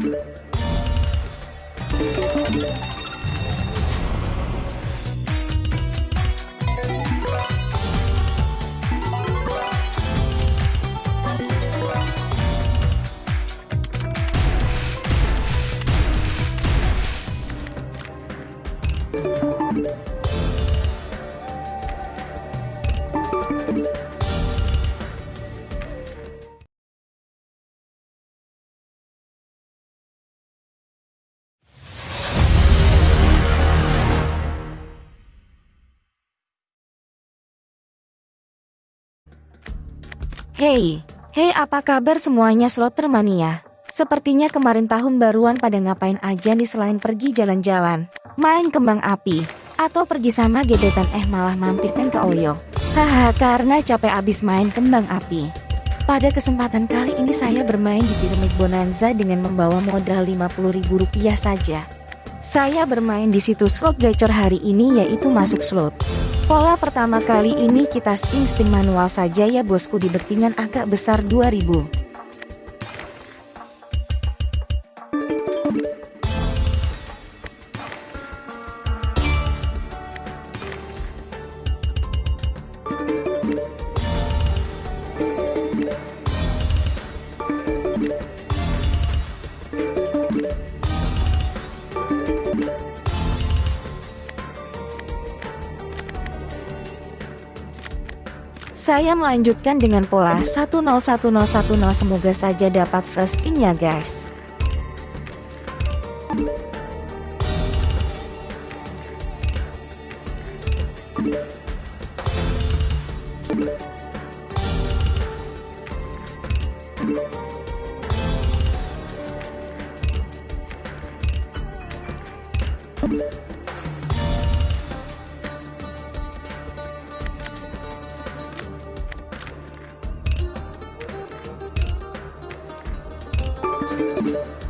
Thank you. Hey, hey apa kabar semuanya slotter mania? Sepertinya kemarin tahun baruan pada ngapain aja nih selain pergi jalan-jalan, main kembang api, atau pergi sama gebetan eh malah mampirkan ke Oyo. Haha karena capek abis main kembang api. Pada kesempatan kali ini saya bermain di Pyramid Bonanza dengan membawa modal Rp50.000 saja. Saya bermain di situs slot gacor hari ini yaitu masuk slot. Pola pertama kali ini kita spin-spin manual saja ya bosku di bettingan agak besar 2000. Saya melanjutkan dengan pola 101010 semoga saja dapat first spin ya guys. Música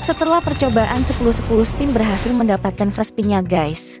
Setelah percobaan 10-10 spin berhasil mendapatkan first spinnya guys.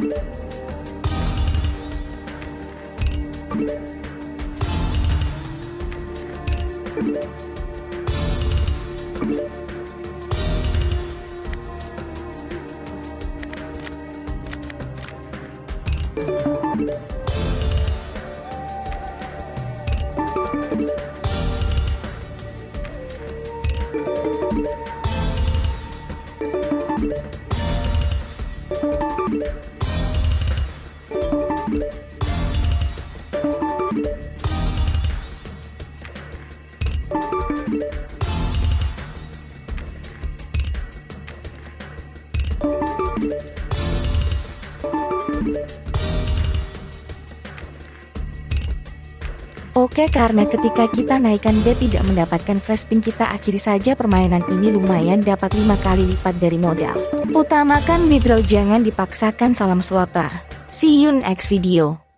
Thank you. Oke karena ketika kita naikkan B tidak mendapatkan flash pin kita akhiri saja permainan ini lumayan dapat 5 kali lipat dari modal. Utamakan withdraw jangan dipaksakan salam slotter. See you next video.